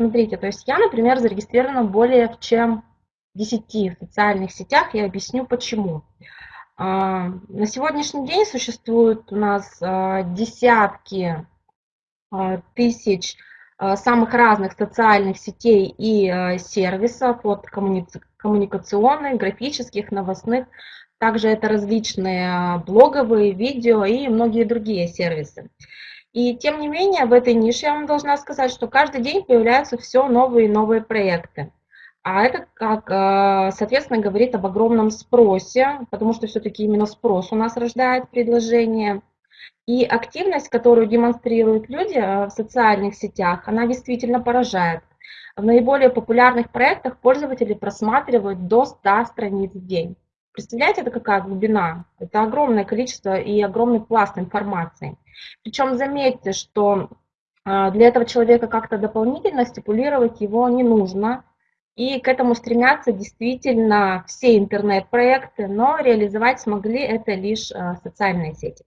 Смотрите, то есть я, например, зарегистрирована более чем в 10 социальных сетях, я объясню почему. А, на сегодняшний день существуют у нас а, десятки а, тысяч самых разных социальных сетей и сервисов, от коммуникационных, графических, новостных. Также это различные блоговые, видео и многие другие сервисы. И тем не менее, в этой нише я вам должна сказать, что каждый день появляются все новые и новые проекты. А это, как, э, соответственно, говорит об огромном спросе, потому что все-таки именно спрос у нас рождает предложение. И активность, которую демонстрируют люди э, в социальных сетях, она действительно поражает. В наиболее популярных проектах пользователи просматривают до 100 страниц в день. Представляете, это какая глубина? Это огромное количество и огромный пласт информации. Причем заметьте, что э, для этого человека как-то дополнительно стипулировать его не нужно. И к этому стремятся действительно все интернет-проекты, но реализовать смогли это лишь э, социальные сети.